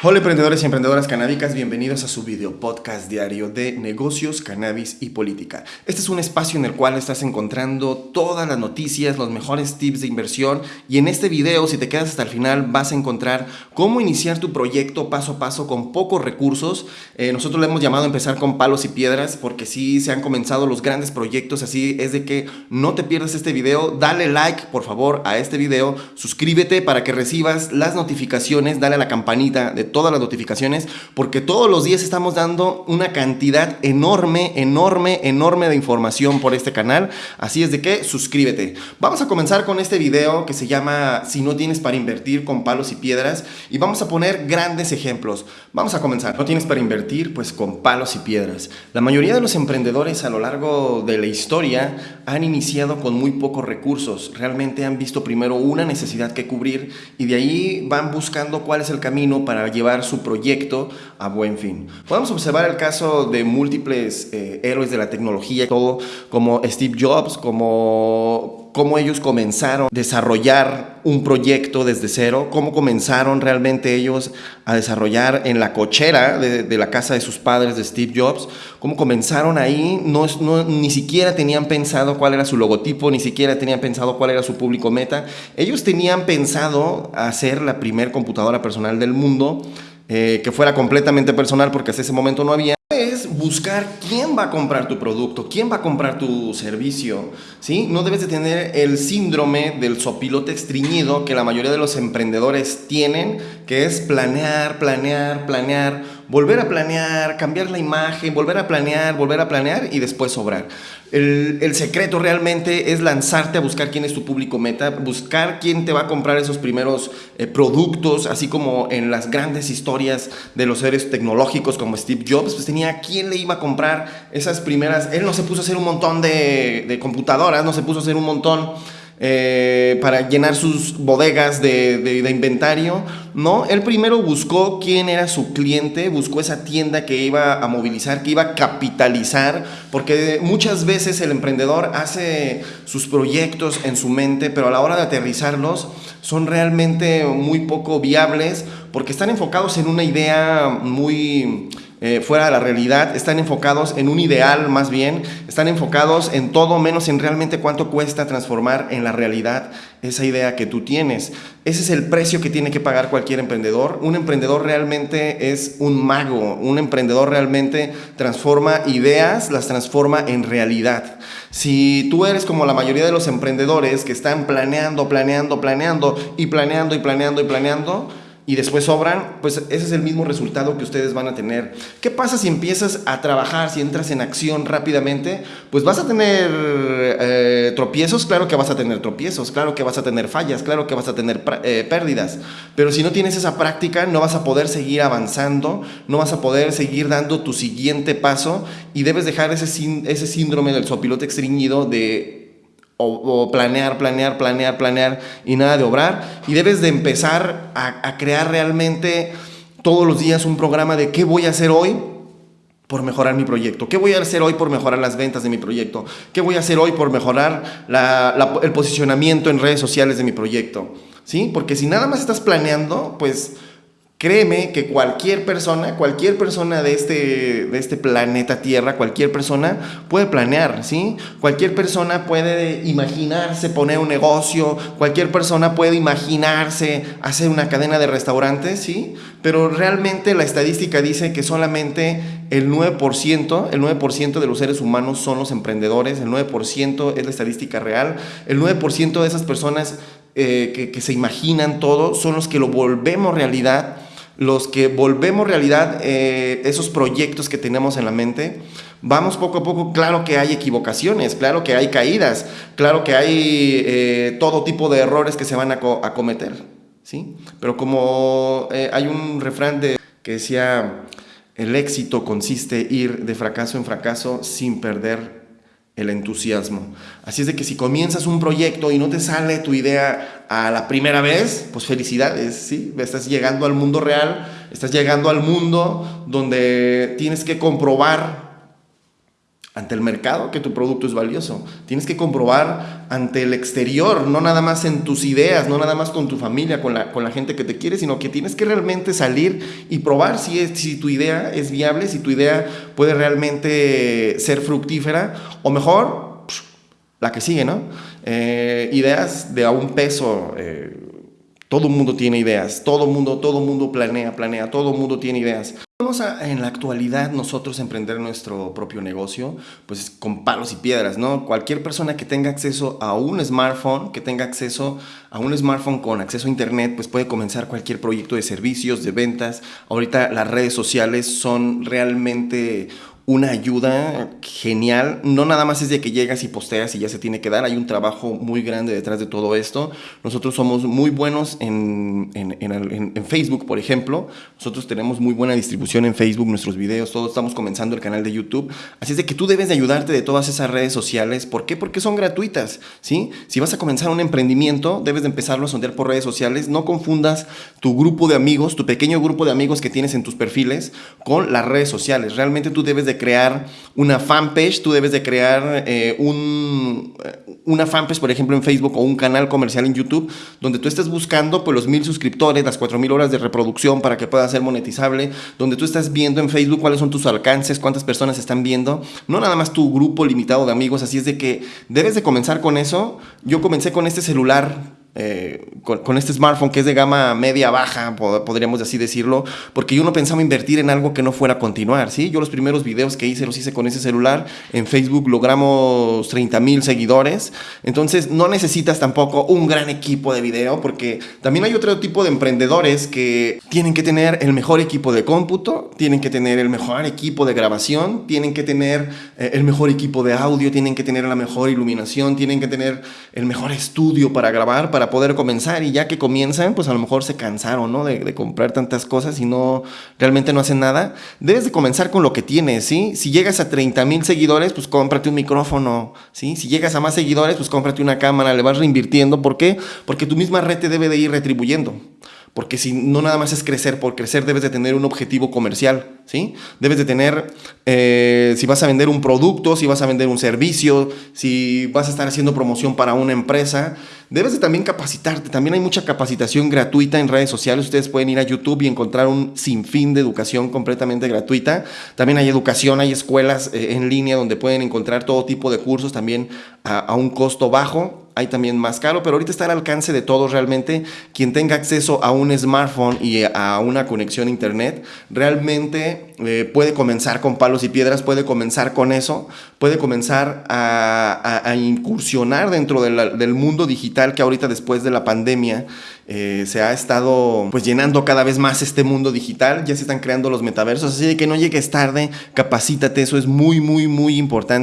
Hola emprendedores y emprendedoras canábicas, bienvenidos a su video podcast diario de negocios, cannabis y política. Este es un espacio en el cual estás encontrando todas las noticias, los mejores tips de inversión y en este video, si te quedas hasta el final, vas a encontrar cómo iniciar tu proyecto paso a paso con pocos recursos. Eh, nosotros le hemos llamado a empezar con palos y piedras porque sí se han comenzado los grandes proyectos, así es de que no te pierdas este video, dale like por favor a este video, suscríbete para que recibas las notificaciones, dale a la campanita de todas las notificaciones, porque todos los días estamos dando una cantidad enorme, enorme, enorme de información por este canal. Así es de que suscríbete. Vamos a comenzar con este video que se llama Si no tienes para invertir con palos y piedras y vamos a poner grandes ejemplos. Vamos a comenzar. No tienes para invertir pues con palos y piedras. La mayoría de los emprendedores a lo largo de la historia han iniciado con muy pocos recursos. Realmente han visto primero una necesidad que cubrir y de ahí van buscando cuál es el camino para llevar su proyecto a buen fin. Podemos observar el caso de múltiples eh, héroes de la tecnología, todo como Steve Jobs, como cómo ellos comenzaron a desarrollar un proyecto desde cero, cómo comenzaron realmente ellos a desarrollar en la cochera de, la casa de sus padres de Steve Jobs, cómo comenzaron ahí, no, ni siquiera tenían pensado cuál era su logotipo, ni siquiera tenían pensado cuál era su público meta. Ellos tenían pensado hacer la primer computadora personal del mundo, eh, que fuera completamente personal porque hasta ese momento no había buscar quién va a comprar tu producto, quién va a comprar tu servicio, ¿sí? No debes de tener el síndrome del sopilote estreñido que la mayoría de los emprendedores tienen, que es planear, planear, planear, volver a planear, cambiar la imagen, volver a planear, volver a planear y después sobrar. El, secreto realmente es lanzarte a buscar quién es tu público meta, buscar quién te va a comprar esos primeros eh, productos, así como en las grandes historias de los seres tecnológicos como Steve Jobs, pues tenía quién le iba a comprar esas primeras, él no se puso a hacer un montón de computadoras, no se puso a hacer un montón eh, para llenar sus bodegas de, inventario, ¿no? Él primero buscó quién era su cliente, buscó esa tienda que iba a movilizar, que iba a capitalizar, porque muchas veces el emprendedor hace sus proyectos en su mente, pero a la hora de aterrizarlos son realmente muy poco viables, porque están enfocados en una idea muy eh, fuera de la realidad, están enfocados en un ideal más bien, están enfocados en todo menos en realmente cuánto cuesta transformar en la realidad esa idea que tú tienes. Ese es el precio que tiene que pagar cualquier emprendedor. Un emprendedor realmente es un mago, un emprendedor realmente transforma ideas, las transforma en realidad. Si tú eres como la mayoría de los emprendedores que están planeando, planeando, planeando y planeando y planeando y planeando, y después sobran, pues ese es el mismo resultado que ustedes van a tener. ¿Qué pasa si empiezas a trabajar, si entras en acción rápidamente? Pues vas a tener eh, tropiezos, claro que vas a tener tropiezos, claro que vas a tener fallas, claro que vas a tener eh, pérdidas, pero si no tienes esa práctica no vas a poder seguir avanzando, no vas a poder seguir dando tu siguiente paso y debes dejar ese, síndrome del sopilote extriñido de o, planear, planear, planear, planear y nada de obrar. Y debes de empezar a, crear realmente todos los días un programa de qué voy a hacer hoy por mejorar mi proyecto? ¿Qué voy a hacer hoy por mejorar las ventas de mi proyecto? ¿Qué voy a hacer hoy por mejorar el posicionamiento en redes sociales de mi proyecto? ¿Sí? Porque si nada más estás planeando, pues Créeme que cualquier persona, cualquier persona de este, de este planeta Tierra, cualquier persona puede planear, ¿sí? Cualquier persona puede imaginarse poner un negocio, cualquier persona puede imaginarse hacer una cadena de restaurantes, ¿sí? Pero realmente la estadística dice que solamente el 9%, el 9% de los seres humanos son los emprendedores, el 9% es la estadística real, el 9% de esas personas eh, que, que se imaginan todo son los que lo volvemos realidad los que volvemos realidad eh, esos proyectos que tenemos en la mente, vamos poco a poco, claro que hay equivocaciones, claro que hay caídas, claro que hay eh, todo tipo de errores que se van a, cometer, ¿sí? Pero como eh, hay un refrán de, que decía, el éxito consiste ir de fracaso en fracaso sin perder el entusiasmo. Así es de que si comienzas un proyecto y no te sale tu idea a la primera vez, pues felicidades, ¿sí? Estás llegando al mundo real, estás llegando al mundo donde tienes que comprobar ante el mercado que tu producto es valioso. Tienes que comprobar ante el exterior, no nada más en tus ideas, no nada más con tu familia, con la, con la gente que te quiere, sino que tienes que realmente salir y probar si, es, si tu idea es viable, si tu idea puede realmente ser fructífera, o mejor, la que sigue, ¿no? Eh, ideas de a un peso. Eh, todo el mundo tiene ideas, todo mundo, todo mundo planea, planea, todo mundo tiene ideas. Vamos a, en la actualidad nosotros emprender nuestro propio negocio, pues con palos y piedras, ¿no? Cualquier persona que tenga acceso a un smartphone, que tenga acceso a un smartphone con acceso a internet, pues puede comenzar cualquier proyecto de servicios, de ventas. Ahorita las redes sociales son realmente una ayuda genial. No nada más es de que llegas y posteas y ya se tiene que dar. Hay un trabajo muy grande detrás de todo esto. Nosotros somos muy buenos en, en, en, en, Facebook, por ejemplo. Nosotros tenemos muy buena distribución en Facebook, nuestros videos, todos estamos comenzando el canal de YouTube. Así es de que tú debes de ayudarte de todas esas redes sociales. ¿Por qué? Porque son gratuitas. ¿sí? Si vas a comenzar un emprendimiento, debes de empezarlo a sondear por redes sociales. No confundas tu grupo de amigos, tu pequeño grupo de amigos que tienes en tus perfiles con las redes sociales. Realmente tú debes de crear una fanpage, tú debes de crear eh, un, una fanpage, por ejemplo, en Facebook o un canal comercial en YouTube, donde tú estés buscando pues, los mil suscriptores, las cuatro mil horas de reproducción para que pueda ser monetizable, donde tú estás viendo en Facebook cuáles son tus alcances, cuántas personas están viendo, no nada más tu grupo limitado de amigos, así es de que debes de comenzar con eso. Yo comencé con este celular eh, con, este smartphone que es de gama media baja, podríamos así decirlo, porque yo no pensaba invertir en algo que no fuera a continuar, ¿sí? Yo los primeros videos que hice los hice con ese celular, en Facebook logramos 30 mil seguidores, entonces no necesitas tampoco un gran equipo de video, porque también hay otro tipo de emprendedores que tienen que tener el mejor equipo de cómputo, tienen que tener el mejor equipo de grabación, tienen que tener eh, el mejor equipo de audio, tienen que tener la mejor iluminación, tienen que tener el mejor estudio para grabar, poder comenzar y ya que comienzan, pues a lo mejor se cansaron, ¿no? De, comprar tantas cosas y no, realmente no hacen nada. Debes de comenzar con lo que tienes, ¿sí? Si llegas a 30 mil seguidores, pues cómprate un micrófono, ¿sí? Si llegas a más seguidores, pues cómprate una cámara, le vas reinvirtiendo. ¿Por qué? Porque tu misma red te debe de ir retribuyendo. Porque si no nada más es crecer, por crecer debes de tener un objetivo comercial, ¿sí? Debes de tener, eh, si vas a vender un producto, si vas a vender un servicio, si vas a estar haciendo promoción para una empresa, debes de también capacitarte. También hay mucha capacitación gratuita en redes sociales. Ustedes pueden ir a YouTube y encontrar un sinfín de educación completamente gratuita. También hay educación, hay escuelas eh, en línea donde pueden encontrar todo tipo de cursos también a, a un costo bajo hay también más caro, pero ahorita está al alcance de todos realmente. Quien tenga acceso a un smartphone y a una conexión a internet, realmente eh, puede comenzar con palos y piedras, puede comenzar con eso, puede comenzar a, incursionar dentro del mundo digital que ahorita después de la pandemia eh, se ha estado pues llenando cada vez más este mundo digital, ya se están creando los metaversos, así que no llegues tarde, capacítate, eso es muy, muy, muy importante.